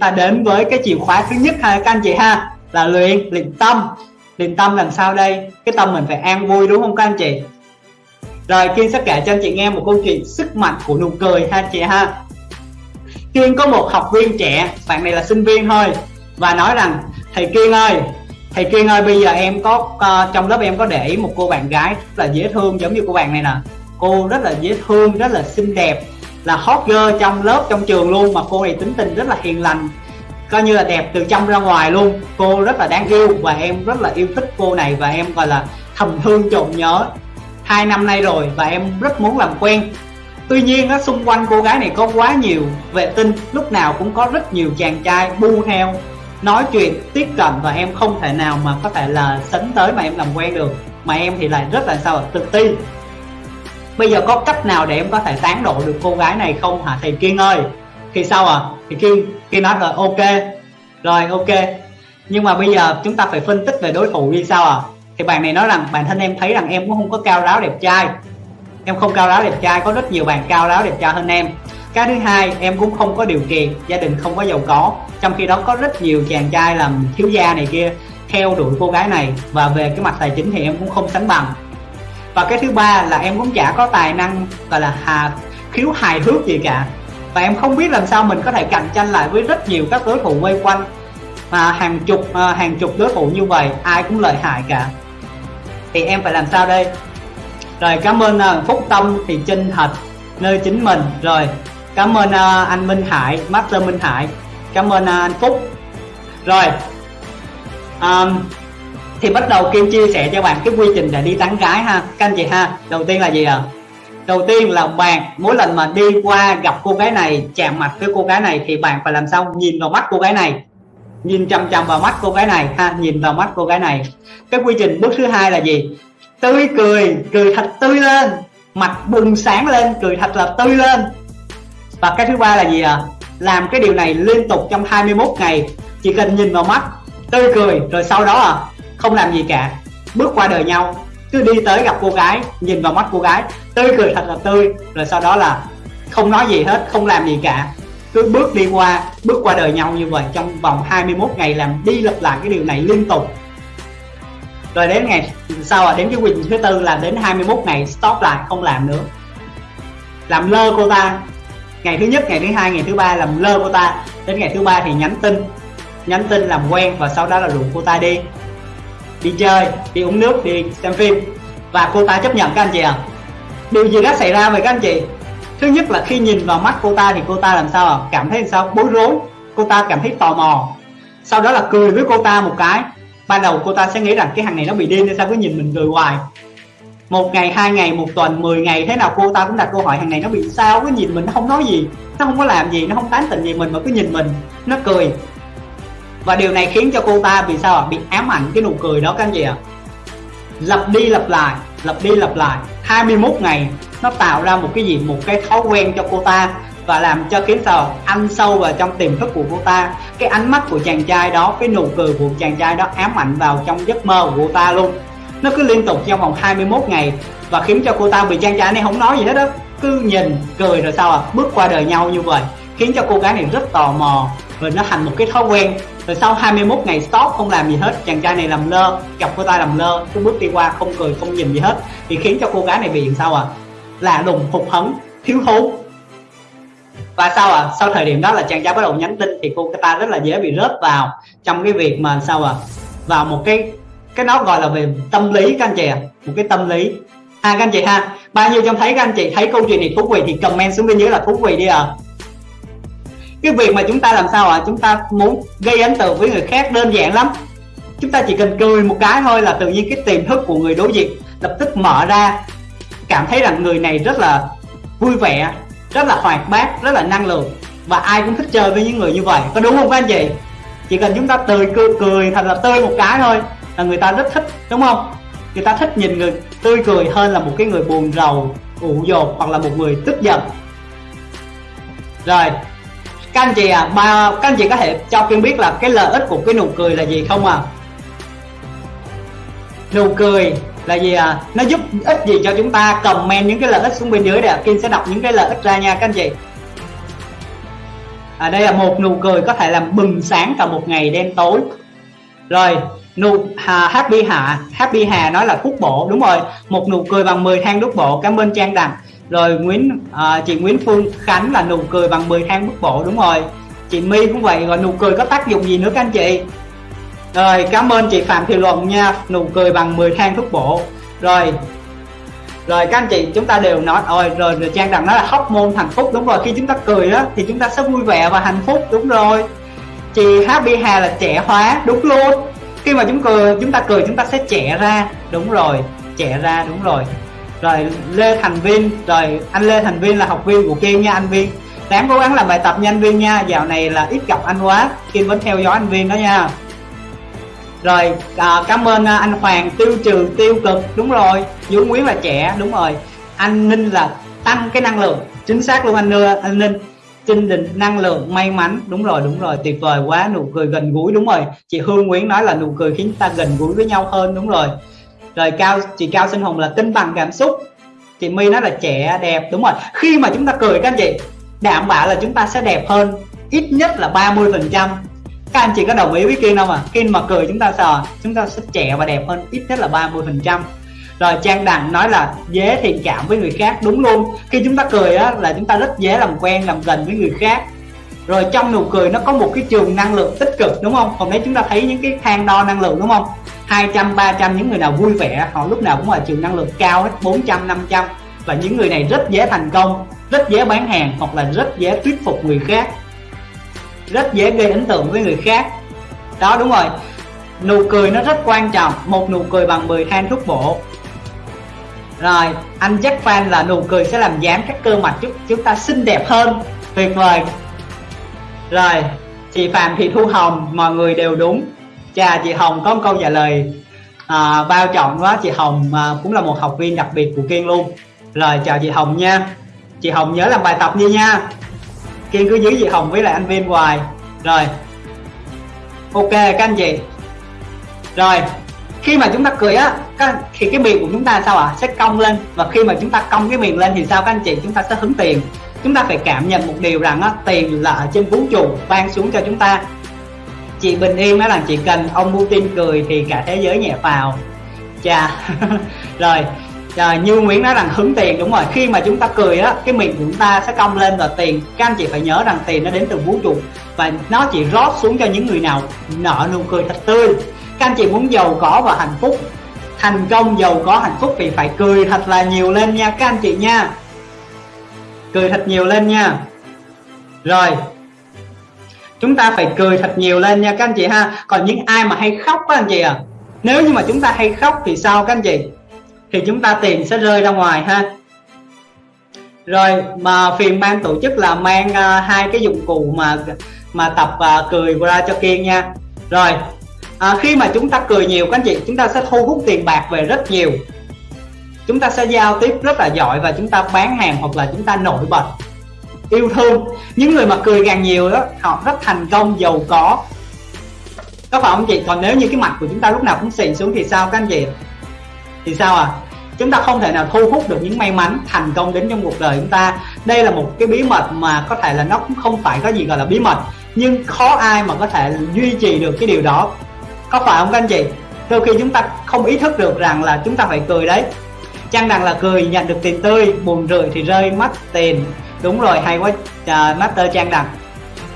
ta đến với cái chìa khóa thứ nhất ha các anh chị ha là luyện luyện tâm. Luyện tâm làm sao đây? Cái tâm mình phải an vui đúng không các anh chị? Rồi kiên sẽ kể cho anh chị nghe một câu chuyện sức mạnh của nụ cười ha anh chị ha. Kiên có một học viên trẻ bạn này là sinh viên thôi và nói rằng thầy kiên ơi thầy kiên ơi bây giờ em có uh, trong lớp em có để ý một cô bạn gái rất là dễ thương giống như cô bạn này nè. Cô rất là dễ thương rất là xinh đẹp là hot girl trong lớp, trong trường luôn, mà cô này tính tình rất là hiền lành, coi như là đẹp từ trong ra ngoài luôn. Cô rất là đáng yêu và em rất là yêu thích cô này và em gọi là thầm thương trộm nhớ. Hai năm nay rồi và em rất muốn làm quen. Tuy nhiên á, xung quanh cô gái này có quá nhiều vệ tinh, lúc nào cũng có rất nhiều chàng trai bu theo, nói chuyện, tiếp cận và em không thể nào mà có thể là sánh tới mà em làm quen được. Mà em thì lại rất là sao tự ti bây giờ có cách nào để em có thể tán độ được cô gái này không hả thầy kiên ơi? Thì sao à thì kiên kiên nói rồi, ok. Rồi, ok. Nhưng mà bây giờ chúng ta phải phân tích về đối thủ như sao à thì bạn này nói rằng, bản thân em thấy rằng em cũng không có cao ráo đẹp trai. Em không cao ráo đẹp trai, có rất nhiều bạn cao ráo đẹp trai hơn em. Cái thứ hai, em cũng không có điều kiện, gia đình không có giàu có. Trong khi đó có rất nhiều chàng trai làm thiếu gia này kia theo đuổi cô gái này. Và về cái mặt tài chính thì em cũng không sánh bằng và cái thứ ba là em cũng chả có tài năng gọi là hà khiếu hài hước gì cả. Và em không biết làm sao mình có thể cạnh tranh lại với rất nhiều các đối thủ quay quanh. Mà hàng chục à, hàng chục đối thủ như vậy ai cũng lợi hại cả. Thì em phải làm sao đây? Rồi cảm ơn uh, phúc tâm thì chân thật nơi chính mình. Rồi cảm ơn uh, anh minh hải master minh hải. Cảm ơn uh, anh phúc. Rồi um, thì bắt đầu kim chia sẻ cho bạn cái quy trình để đi tán gái ha. Các anh chị ha, đầu tiên là gì ạ? À? đầu tiên là bạn, mỗi lần mà đi qua gặp cô gái này, chạm mặt với cô gái này thì bạn phải làm sao? Nhìn vào mắt cô gái này. Nhìn chăm chăm vào mắt cô gái này ha, nhìn vào mắt cô gái này. Cái quy trình bước thứ hai là gì? Tươi cười cười thật tươi lên. Mặt bừng sáng lên, cười thật là tươi lên. Và cái thứ ba là gì à làm cái điều này liên tục trong 21 ngày. Chỉ cần nhìn vào mắt, tươi cười, rồi sau đó à không làm gì cả. Bước qua đời nhau, cứ đi tới gặp cô gái, nhìn vào mắt cô gái, tươi cười thật là tươi, rồi sau đó là không nói gì hết, không làm gì cả. Cứ bước đi qua, bước qua đời nhau như vậy trong vòng 21 ngày làm đi lặp lại cái điều này liên tục. Rồi đến ngày sau à đến cái quyền thứ tư là đến 21 ngày stop lại, không làm nữa. Làm lơ cô ta. Ngày thứ nhất, ngày thứ hai, ngày thứ ba làm lơ cô ta. Đến ngày thứ ba thì nhắn tin. Nhắn tin làm quen và sau đó là rủ cô ta đi đi chơi, đi uống nước, đi xem phim. Và cô ta chấp nhận các anh chị ạ. À? điều gì đã xảy ra với các anh chị? Thứ nhất là khi nhìn vào mắt cô ta thì cô ta làm sao à? cảm thấy sao? Bối rối. Cô ta cảm thấy tò mò. Sau đó là cười với cô ta một cái. Ban đầu cô ta sẽ nghĩ rằng cái thằng này nó bị điên nên sao cứ nhìn mình cười hoài. Một ngày, hai ngày, một tuần 10 ngày, thế nào cô ta cũng đặt câu hỏi thằng này nó bị sao? Cứ nhìn mình, nó không nói gì. Nó không có làm gì, nó không tán tỉnh gì mình mà cứ nhìn mình. Nó cười và điều này khiến cho cô ta bị sao ạ? Bị ám ảnh cái nụ cười đó các anh chị ạ. Lặp đi lặp lại, lặp đi lặp lại. 21 ngày, nó tạo ra một cái gì? Một cái thói quen cho cô ta và làm cho khiến sao ăn sâu vào trong tiềm thức của cô ta. Cái ánh mắt của chàng trai đó, cái nụ cười của chàng trai đó ám ảnh vào trong giấc mơ của cô ta luôn. Nó cứ liên tục trong vòng 21 ngày và khiến cho cô ta bị chàng trai này không nói gì hết đó cứ nhìn, cười rồi sao à bước qua đời nhau như vậy khiến cho cô gái này rất tò mò rồi nó thành một cái thói quen. Rồi sau 21 ngày stop, không làm gì hết, chàng trai này làm lơ, gặp cô ta làm lơ cứ bước đi qua không cười, không nhìn gì hết, thì khiến cho cô gái này bị làm sao à lạ lùng, hụt hẫng, thiếu thốn. Và sau à sau thời điểm đó là chàng trai bắt đầu nhắn tin thì cô ta rất là dễ bị rớt vào trong cái việc mà sao à vào một cái cái nó gọi là về tâm lý các anh chị à một cái tâm lý. À các anh chị ha, bao nhiêu trong thấy các anh chị thấy câu chuyện này thú vị thì comment xuống bên dưới là thú vị đi à cái việc mà chúng ta làm sao ạ? À? chúng ta muốn gây ấn tượng với người khác đơn giản lắm. Chúng ta chỉ cần cười một cái thôi là tự nhiên cái tiềm thức của người đối diện lập tức mở ra. Cảm thấy rằng người này rất là vui vẻ rất là hoạt bát rất là năng lượng và ai cũng thích chơi với những người như vậy. Có đúng không các anh chị? Chỉ cần chúng ta tươi cười, cười thật là tươi một cái thôi là người ta rất thích đúng không? Người ta thích nhìn người tươi cười hơn là một cái người buồn rầu ủ dột hoặc là một người tức giận. Rồi các anh chị à ba các anh chị có thể cho kiên biết là cái lợi ích của cái nụ cười là gì không à nụ cười là gì à nó giúp ích gì cho chúng ta? Comment những cái lợi ích xuống bên dưới để kiên sẽ đọc những cái lợi ích ra nha các anh chị. À, đây là một nụ cười có thể làm bừng sáng cả một ngày đen tối. Rồi nụ hà, happy hà happy hà nói là thuốc bổ đúng rồi. Một nụ cười bằng 10 thang thuốc bổ. Cảm ơn trang đằng rồi nguyễn à, chị nguyễn phương khánh là nụ cười bằng 10 thang bước bộ đúng rồi. Chị my cũng vậy rồi nụ cười có tác dụng gì nữa các anh chị? Rồi cảm ơn chị phạm thị luận nha nụ cười bằng 10 thang thuốc bộ. Rồi rồi các anh chị chúng ta đều nói rồi rồi, rồi trang rằng nói là hóc môn hạnh phúc đúng rồi khi chúng ta cười đó thì chúng ta sẽ vui vẻ và hạnh phúc đúng rồi. Chị happy hà là trẻ hóa đúng luôn. Khi mà chúng cười chúng ta cười chúng ta sẽ trẻ ra đúng rồi trẻ ra đúng rồi rồi lê thành viên rồi anh lê thành viên là học viên của kiên nha anh viên đáng cố gắng làm bài tập nha anh viên nha dạo này là ít gặp anh quá kiên vẫn theo dõi anh viên đó nha. Rồi à, cảm ơn à, anh Hoàng tiêu trừ tiêu cực đúng rồi Vũ Nguyễn là trẻ đúng rồi. Anh Ninh là tăng cái năng lượng chính xác luôn anh Nưa anh Ninh. Trinh định, năng lượng may mắn đúng rồi đúng rồi tuyệt vời quá nụ cười gần gũi đúng rồi. Chị Hương Nguyễn nói là nụ cười khiến ta gần gũi với nhau hơn đúng rồi rồi cao, chị Cao Sinh Hùng là cân bằng cảm xúc. Chị My nói là trẻ đẹp, đúng rồi. Khi mà chúng ta cười các anh chị, đảm bảo là chúng ta sẽ đẹp hơn, ít nhất là 30 phần trăm. Các anh chị có đồng ý với Kiên không à khi mà cười chúng ta sợ, chúng ta sẽ trẻ và đẹp hơn, ít nhất là 30 phần trăm. Rồi Trang Đặng nói là dễ thiện cảm với người khác, đúng luôn. Khi chúng ta cười á, là chúng ta rất dễ làm quen, làm gần với người khác rồi trong nụ cười nó có một cái trường năng lượng tích cực, đúng không? Hôm nay chúng ta thấy những cái thang đo năng lượng, đúng không? 200 300 những người nào vui vẻ, họ lúc nào cũng là trường năng lượng cao hết 400 500 và những người này rất dễ thành công, rất dễ bán hàng, hoặc là rất dễ thuyết phục người khác. Rất dễ gây ấn tượng với người khác. Đó, đúng rồi. Nụ cười nó rất quan trọng. Một nụ cười bằng 10 thang thuốc bổ. Rồi, anh Jack Fan là nụ cười sẽ làm giảm các cơ mặt chúng chúng ta xinh đẹp hơn. Tuyệt vời rồi chị Phạm Thị Thu Hồng mọi người đều đúng. Chà chị Hồng có một câu trả lời à, bao trọng quá. Chị Hồng à, cũng là một học viên đặc biệt của Kiên luôn. Rồi chào chị Hồng nha. Chị Hồng nhớ làm bài tập đi nha. Kiên cứ giữ chị Hồng với lại anh Viên hoài. Rồi ok các anh chị. Rồi khi mà chúng ta cười á thì cái miệng của chúng ta sao ạ? À? sẽ cong lên. Và khi mà chúng ta cong cái miệng lên thì sao các anh chị? Chúng ta sẽ hứng tiền chúng ta phải cảm nhận một điều rằng á, tiền là ở trên vũ trụ ban xuống cho chúng ta. Chị bình yên nói rằng chị cần ông Putin cười thì cả thế giới nhẹ vào chà rồi rồi như Nguyễn nói rằng hứng tiền đúng rồi khi mà chúng ta cười á cái miệng của chúng ta sẽ cong lên và tiền các anh chị phải nhớ rằng tiền nó đến từ vũ trụ và nó chỉ rót xuống cho những người nào nợ nụ cười thật tươi. Các anh chị muốn giàu có và hạnh phúc thành công giàu có hạnh phúc thì phải cười thật là nhiều lên nha các anh chị nha cười thật nhiều lên nha. Rồi chúng ta phải cười thật nhiều lên nha các anh chị ha. Còn những ai mà hay khóc các anh chị à nếu như mà chúng ta hay khóc thì sao các anh chị? Thì chúng ta tiền sẽ rơi ra ngoài ha. Rồi mà phiền ban tổ chức là mang uh, hai cái dụng cụ mà mà tập uh, cười ra cho kiên nha. Rồi à, khi mà chúng ta cười nhiều các anh chị chúng ta sẽ thu hút tiền bạc về rất nhiều chúng ta sẽ giao tiếp rất là giỏi và chúng ta bán hàng hoặc là chúng ta nổi bật, yêu thương. Những người mà cười càng nhiều đó, họ rất thành công giàu có. Có phải không chị? Còn nếu như cái mặt của chúng ta lúc nào cũng xịn xuống thì sao các anh chị? Thì sao à? Chúng ta không thể nào thu hút được những may mắn thành công đến trong cuộc đời chúng ta. Đây là một cái bí mật mà có thể là nó cũng không phải có gì gọi là bí mật, nhưng khó ai mà có thể duy trì được cái điều đó. Có phải không các anh chị? Đôi khi chúng ta không ý thức được rằng là chúng ta phải cười đấy chăng Đằng là cười nhận được tiền tươi buồn rười thì rơi mất tiền. Đúng rồi hay quá uh, master trang đằng.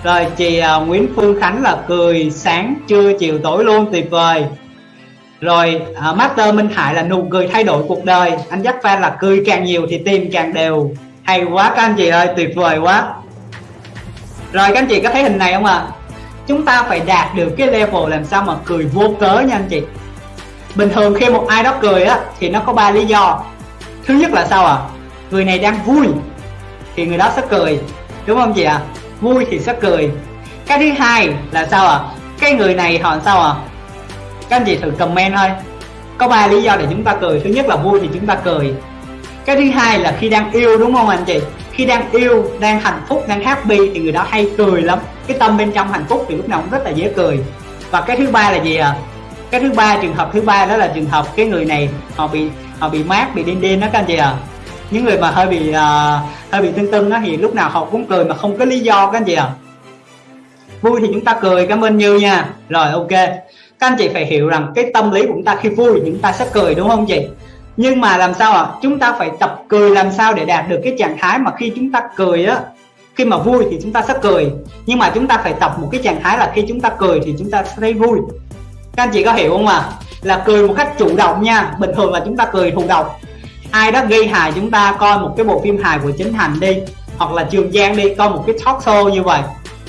Rồi chị uh, Nguyễn Phương Khánh là cười sáng trưa chiều tối luôn tuyệt vời. Rồi uh, Master Minh Hải là nụ cười thay đổi cuộc đời. Anh dắt fan là cười càng nhiều thì tiền càng đều. Hay quá các anh chị ơi tuyệt vời quá. Rồi các anh chị có thấy hình này không ạ? À? chúng ta phải đạt được cái level làm sao mà cười vô cớ nha anh chị bình thường khi một ai đó cười á, thì nó có ba lý do. Thứ nhất là sao ạ? À? người này đang vui, thì người đó sẽ cười, đúng không chị ạ? À? vui thì sẽ cười. Cái thứ hai là sao ạ? À? cái người này họ sao ạ? À? các anh chị thử comment thôi. Có ba lý do để chúng ta cười. Thứ nhất là vui thì chúng ta cười. Cái thứ hai là khi đang yêu, đúng không anh chị? Khi đang yêu, đang hạnh phúc, đang happy thì người đó hay cười lắm. Cái tâm bên trong hạnh phúc thì lúc nào cũng rất là dễ cười. Và cái thứ ba là gì à cái thứ ba trường hợp thứ ba đó là trường hợp cái người này họ bị họ bị mát bị đen đen đó các anh chị à những người mà hơi bị uh, hơi bị tưng tưng đó thì lúc nào họ cũng cười mà không có lý do các anh chị à vui thì chúng ta cười cảm ơn như nha. Rồi ok. Các anh chị phải hiểu rằng cái tâm lý của chúng ta khi vui thì chúng ta sẽ cười đúng không chị? Nhưng mà làm sao ạ? À? chúng ta phải tập cười làm sao để đạt được cái trạng thái mà khi chúng ta cười á khi mà vui thì chúng ta sẽ cười. Nhưng mà chúng ta phải tập một cái trạng thái là khi chúng ta cười thì chúng ta sẽ thấy vui các anh chị có hiểu không ạ? À? là cười một cách chủ động nha. Bình thường là chúng ta cười thụ động ai đó gây hài chúng ta, coi một cái bộ phim hài của chính thành đi, hoặc là trường giang đi, coi một cái talk show như vậy,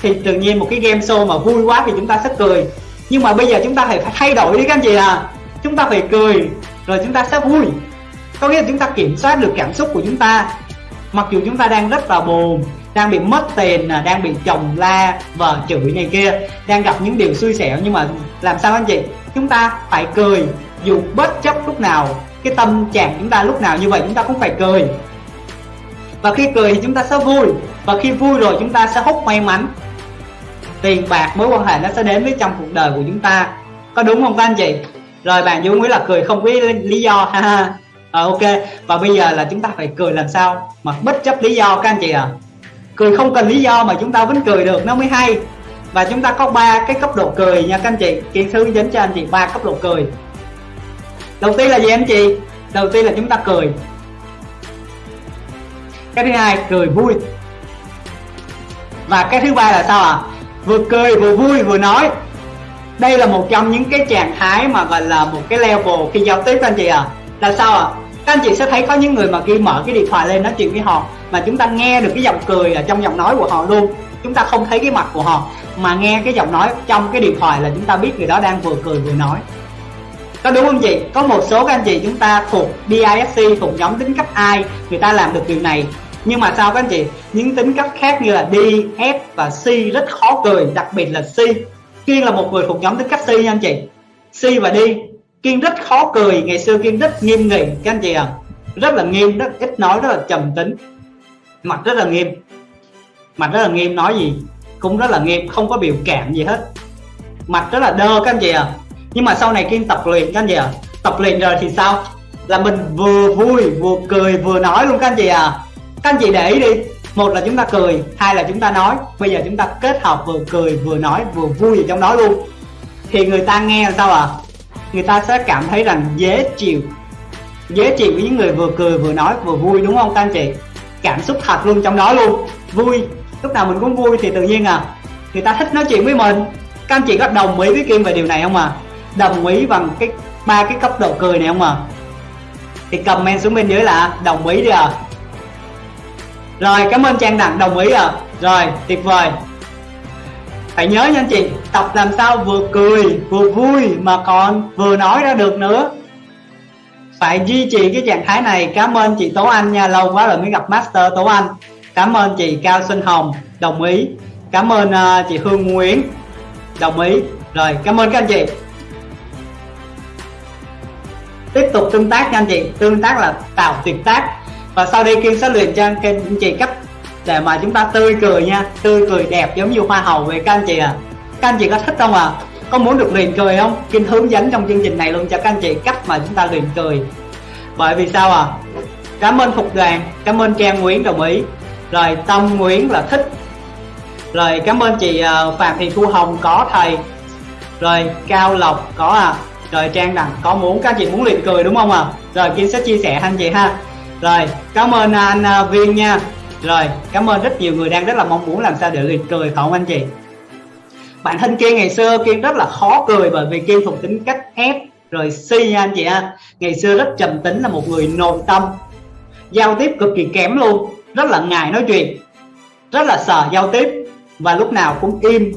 thì tự nhiên một cái game show mà vui quá thì chúng ta sẽ cười. Nhưng mà bây giờ chúng ta phải thay đổi đi các anh chị à chúng ta phải cười, rồi chúng ta sẽ vui. Có nghĩa là chúng ta kiểm soát được cảm xúc của chúng ta. Mặc dù chúng ta đang rất là buồn đang bị mất tiền đang bị chồng la vợ chửi này kia đang gặp những điều xui xẻo. Nhưng mà làm sao anh chị? Chúng ta phải cười dù bất chấp lúc nào cái tâm trạng chúng ta lúc nào như vậy chúng ta cũng phải cười. Và khi cười thì chúng ta sẽ vui và khi vui rồi chúng ta sẽ hút may mắn. Tiền bạc mối quan hệ nó sẽ đến với trong cuộc đời của chúng ta. Có đúng không các anh chị? Rồi bạn dung nghĩ là cười không có lý do ha à, ok. Và bây giờ là chúng ta phải cười làm sao mà bất chấp lý do các anh chị à cười không cần lý do mà chúng ta vẫn cười được, nó mới hay. Và chúng ta có ba cái cấp độ cười nha các anh chị. Kiến sư dẫn cho anh chị ba cấp độ cười. Đầu tiên là gì anh chị? Đầu tiên là chúng ta cười. Cái thứ hai, cười vui. Và cái thứ ba là sao ạ? À? vừa cười vừa vui vừa nói. Đây là một trong những cái trạng thái mà gọi là một cái level khi giao tiếp anh chị à là sao ạ? à? Các anh chị sẽ thấy có những người mà khi mở cái điện thoại lên nói chuyện với họ mà chúng ta nghe được cái giọng cười ở trong giọng nói của họ luôn. Chúng ta không thấy cái mặt của họ mà nghe cái giọng nói trong cái điện thoại là chúng ta biết người đó đang vừa cười vừa nói. Có đúng không chị? Có một số các anh chị chúng ta thuộc DISC thuộc nhóm tính cách ai người ta làm được điều này. Nhưng mà sao các anh chị? Những tính cách khác như là D, F và C rất khó cười đặc biệt là C. Kiên là một người thuộc nhóm tính cách C nha anh chị. C và D. Kiên rất khó cười, ngày xưa Kiên rất nghiêm nghị, các anh chị à rất là nghiêm, rất ít nói, rất là trầm tính. Mặt rất là nghiêm. Mặt rất là nghiêm nói gì? Cũng rất là nghiêm, không có biểu cảm gì hết. Mặt rất là đơ, các anh chị à nhưng mà sau này Kiên tập luyện, các anh chị à tập luyện rồi thì sao? Là mình vừa vui, vừa cười, vừa nói luôn, các anh chị à các anh chị để ý đi. Một là chúng ta cười, hai là chúng ta nói. Bây giờ chúng ta kết hợp vừa cười, vừa nói, vừa vui ở trong đó luôn. Thì người ta nghe là sao à người ta sẽ cảm thấy rằng dễ chịu dễ chịu với những người vừa cười vừa nói vừa vui, đúng không các anh chị? Cảm xúc thật luôn trong đó luôn. Vui. Lúc nào mình cũng vui thì tự nhiên à người ta thích nói chuyện với mình. Các anh chị có đồng ý với kim về điều này không à đồng ý bằng cái ba cái cấp độ cười này không à thì comment xuống bên dưới là đồng ý đi à rồi, cảm ơn trang đặng, đồng ý à rồi, tuyệt vời phải nhớ nha anh chị tập làm sao vừa cười vừa vui mà còn vừa nói ra được nữa. Phải duy trì cái trạng thái này. Cảm ơn chị tố anh nha lâu quá rồi mới gặp master tố anh. Cảm ơn chị cao xuân hồng đồng ý. Cảm ơn uh, chị hương nguyễn đồng ý. Rồi cảm ơn các anh chị. Tiếp tục tương tác nha anh chị. Tương tác là tạo tuyệt tác. Và sau đây kiên sẽ luyện cho anh chị cách để mà chúng ta tươi cười nha tươi cười đẹp giống như hoa hậu vậy, các anh chị à các anh chị có thích không à có muốn được liền cười không? Kim hướng dẫn trong chương trình này luôn cho các anh chị cách mà chúng ta liền cười. Bởi vì sao à cảm ơn phục đoàn cảm ơn trang nguyễn đồng ý. Rồi tâm nguyễn là thích. Rồi cảm ơn chị ờ, phạm thị thu hồng có thầy. Rồi cao lộc có à rồi trang đằng có muốn các chị muốn liền cười đúng không à rồi Kim sẽ chia sẻ anh chị ha. Rồi cảm ơn anh ờ, viên nha rồi, cảm ơn rất nhiều người đang rất là mong muốn làm sao để cười phải không anh chị? Bản thân kiên ngày xưa kiên rất là khó cười bởi vì kiên thuộc tính cách ép, rồi si nha anh chị ha. Ngày xưa rất trầm tính là một người nội tâm, giao tiếp cực kỳ kém luôn, rất là ngại nói chuyện, rất là sợ giao tiếp và lúc nào cũng im.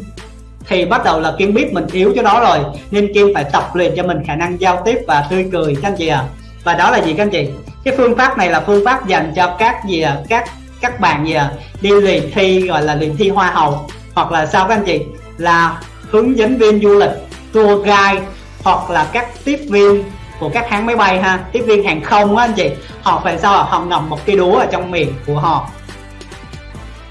Thì bắt đầu là kiên biết mình yếu cho đó rồi, nên kiên phải tập luyện cho mình khả năng giao tiếp và tươi cười các anh chị à và đó là gì các anh chị? Cái phương pháp này là phương pháp dành cho các gì à các các bạn gì à đi luyện thi, gọi là luyện thi hoa hậu, hoặc là sao các anh chị? Là hướng dẫn viên du lịch, tour guide, hoặc là các tiếp viên của các hãng máy bay ha, tiếp viên hàng không á anh chị. Họ phải sao họ ngầm một cái đũa ở trong miệng của họ.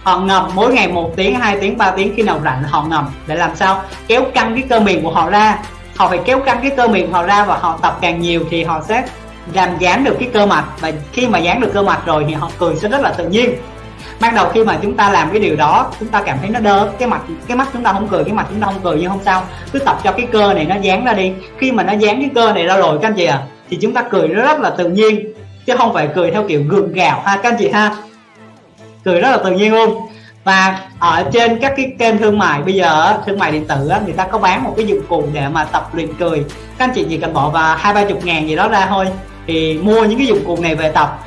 Họ ngầm mỗi ngày một tiếng, hai tiếng 3 tiếng khi nào rảnh họ ngầm để làm sao? Kéo căng cái cơ miệng của họ ra. Họ phải kéo căng cái cơ miệng của họ ra và họ tập càng nhiều thì họ sẽ làm dán được cái cơ mặt và khi mà dán được cơ mặt rồi thì họ cười sẽ rất là tự nhiên. Ban đầu khi mà chúng ta làm cái điều đó, chúng ta cảm thấy nó đơ. Cái mặt, cái mắt chúng ta không cười, cái mặt chúng ta không cười, nhưng không sao. Cứ tập cho cái cơ này nó dán ra đi. Khi mà nó dán cái cơ này ra rồi, các anh chị à thì chúng ta cười rất là tự nhiên. Chứ không phải cười theo kiểu gượng gạo ha, các anh chị ha. Cười rất là tự nhiên luôn. Và ở trên các cái kênh thương mại bây giờ thương mại điện tử người ta có bán một cái dụng cụ để mà tập luyện cười. Các anh chị chỉ cần bỏ vào hai ba chục ngàn gì đó ra thôi thì mua những cái dụng cụ này về tập.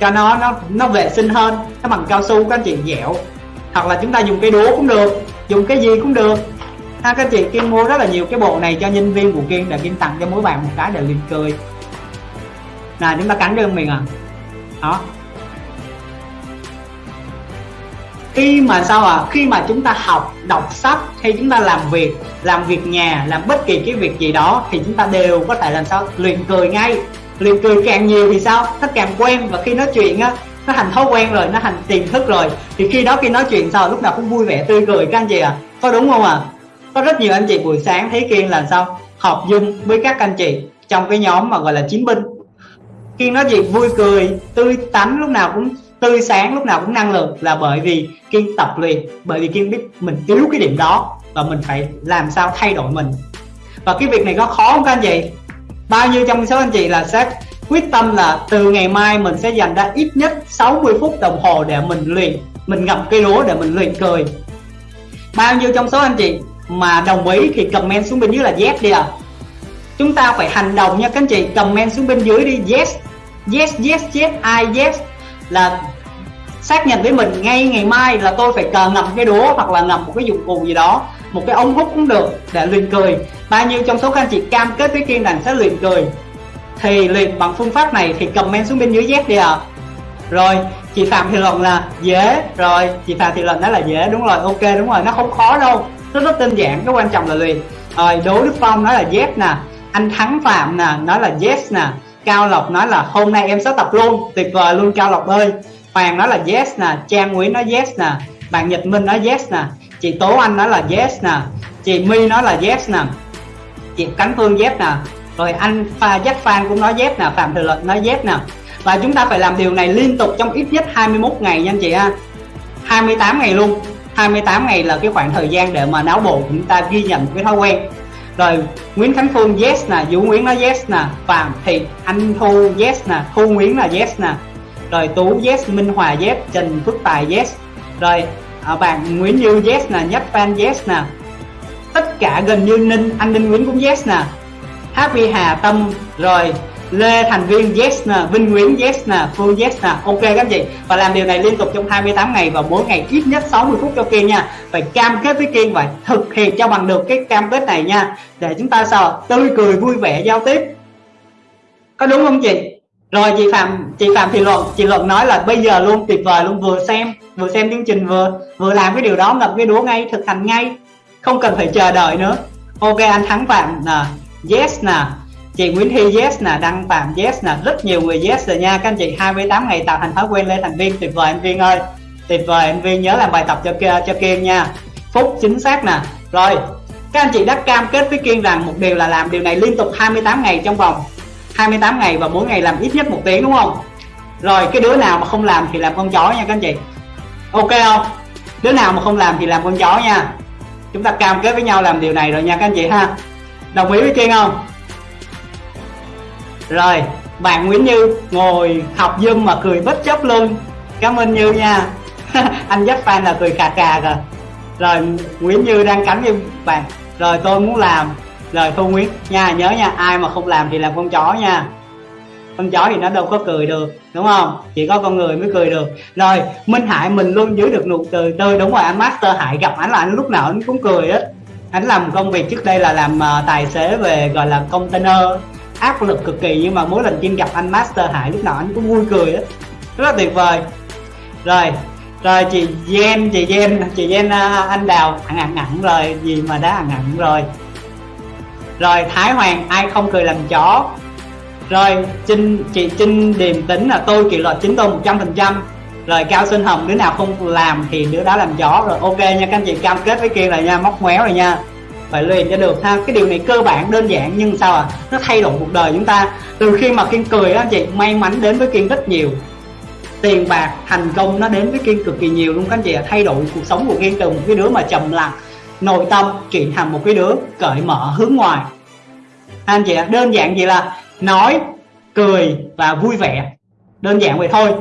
Cho nó nó nó vệ sinh hơn, nó bằng cao su, các anh chị dẻo. Hoặc là chúng ta dùng cây đũa cũng được, dùng cái gì cũng được. Ha, các anh chị, kiên mua rất là nhiều cái bộ này cho nhân viên của kiên để kiên tặng cho mỗi bạn một cái để liền cười là chúng ta cắn đơn mình à. Đó. Khi mà sao à khi mà chúng ta học, đọc sách, hay chúng ta làm việc làm việc nhà, làm bất kỳ cái việc gì đó, thì chúng ta đều có thể làm sao? Luyện cười ngay liền cười càng nhiều thì sao? Nó càng quen và khi nói chuyện á, nó thành thói quen rồi, nó thành tiềm thức rồi. Thì khi đó khi nói chuyện sao, lúc nào cũng vui vẻ tươi cười, các anh chị à có đúng không à có rất nhiều anh chị buổi sáng thấy kiên là sao? Họp dung với các anh chị trong cái nhóm mà gọi là chiến binh. Kiên nói chuyện vui cười, tươi tắn, lúc nào cũng tươi sáng, lúc nào cũng năng lượng là bởi vì kiên tập luyện, bởi vì kiên biết mình yếu cái điểm đó và mình phải làm sao thay đổi mình. Và cái việc này có khó không các anh chị? Bao nhiêu trong số anh chị là sẽ quyết tâm là từ ngày mai mình sẽ dành ra ít nhất 60 phút đồng hồ để mình luyện, mình ngập cây lúa để mình luyện cười. Bao nhiêu trong số anh chị mà đồng ý thì comment xuống bên dưới là yes đi à chúng ta phải hành động nha các anh chị, comment xuống bên dưới đi, yes yes yes yes I yes. Là xác nhận với mình ngay ngày mai là tôi phải cờ ngậm cái đũa hoặc là ngậm một cái dụng cụ gì đó một cái ống hút cũng được, để luyện cười. Bao nhiêu trong số các anh chị cam kết với kiên rằng sẽ luyện cười. Thì luyện bằng phương pháp này thì comment xuống bên dưới Z đi ạ. À. rồi, chị Phạm thì luận là dễ. Rồi, chị Phạm thì luận nói là dễ. Đúng rồi, ok, đúng rồi. Nó không khó đâu. Nó rất đơn giản, cái quan trọng là luyện. Rồi, Đỗ Đức Phong nói là yes nè. Anh Thắng Phạm nè, nói là yes nè. Cao Lộc nói là hôm nay em sẽ tập luôn. Tuyệt vời luôn, Cao Lộc ơi. Hoàng nói là yes nè. Trang Nguyễn nói yes nè. Bạn Nhật Minh nói yes nè chị Tố Anh nói là yes nè. Chị My nói là yes nè. Chị Cánh Phương yes nè. Rồi anh pha Jack Phan cũng nói yes nè. Phạm Thừa Luật nói yes nè. Và chúng ta phải làm điều này liên tục trong ít nhất 21 ngày nha anh chị ha. 28 ngày luôn. 28 ngày là cái khoảng thời gian để mà não bộ chúng ta ghi nhận cái thói quen. Rồi Nguyễn Khánh Phương yes nè, Vũ Nguyễn nói yes nè, Phạm Thị Anh Thu yes nè, Thu Nguyễn là yes nè. Rồi Tú yes, Minh Hòa yes, Trần Phước Tài yes. Rồi à, bạn Nguyễn Như yes nè Nhất Phan yes nè. Tất cả gần như Ninh anh Ninh Nguyễn cũng yes nè. Happy Hà Tâm rồi Lê Thành Viên yes nè Vinh Nguyễn yes nè Phương yes nè. Ok các anh chị và làm điều này liên tục trong 28 ngày và mỗi ngày ít nhất 60 phút cho Kiên nha. Phải cam kết với Kiên và thực hiện cho bằng được cái cam kết này nha. Để chúng ta sao tươi cười vui vẻ giao tiếp. Có đúng không chị? Rồi chị Phạm chị Phạm thì luận, chị luận nói là bây giờ luôn tuyệt vời, luôn vừa xem vừa xem chương trình, vừa vừa làm cái điều đó, ngập cái đũa ngay, thực hành ngay. Không cần phải chờ đợi nữa. Ok, anh thắng phạm nè, yes nè. Chị Nguyễn Thi yes nè. Đăng phạm, yes nè. Rất nhiều người yes rồi nha. Các anh chị 28 ngày tạo thành thói quen lên thành viên. Tuyệt vời anh viên ơi. Tuyệt vời anh viên nhớ làm bài tập cho cho Kiên nha. Phúc, chính xác nè. Rồi, các anh chị đã cam kết với Kiên rằng một điều là làm điều này liên tục 28 ngày trong vòng. 28 ngày và mỗi ngày làm ít nhất một tiếng, đúng không? Rồi, cái đứa nào mà không làm thì làm con chó nha các anh chị. Ok không? Đứa nào mà không làm thì làm con chó nha. Chúng ta cam kết với nhau làm điều này rồi nha các anh chị ha. Đồng ý với kiên không? Rồi, bạn Nguyễn Như ngồi học dâm mà cười bất chấp luôn. Cảm ơn Như nha. Anh dắt fan là cười cà cà rồi Rồi, Nguyễn Như đang cắn với bạn Rồi, tôi muốn làm lời Thu Nguyễn nha nhớ nha Ai mà không làm thì làm con chó nha. Con chó thì nó đâu có cười được đúng không? Chỉ có con người mới cười được. Rồi minh hải mình luôn giữ được nụ cười. Tươi đúng rồi anh master hải gặp anh là anh lúc nào anh cũng cười á. Anh làm công việc trước đây là làm uh, tài xế về gọi là container. Áp lực cực kỳ nhưng mà mỗi lần chim gặp anh master hải lúc nào anh cũng vui cười á. Rất là tuyệt vời. Rồi rồi chị Gen chị Gen chị Gen uh, ờ, anh đào. Ăn ăn ăn rồi gì mà đã ăn ăn rồi rồi Thái Hoàng, ai không cười làm chó. Rồi Trinh chị Trinh điềm tính là tôi kỷ luật chính tôi 100% rồi cao sinh hồng, đứa nào không làm thì đứa đó làm chó. Rồi ok nha, các anh chị cam kết với kia rồi nha, móc méo rồi nha. Phải luyện cho được ha. Cái điều này cơ bản, đơn giản nhưng sao à nó thay đổi cuộc đời chúng ta. Từ khi mà kiên cười á anh chị may mắn đến với kiên rất nhiều. Tiền bạc, thành công nó đến với kiên cực kỳ nhiều luôn các anh chị thay đổi cuộc sống của kiên từ một cái đứa mà trầm lặng nội tâm chuyển thành một cái đứa cởi mở hướng ngoài. Anh chị ạ, đơn giản gì là nói, cười và vui vẻ. Đơn giản vậy thôi.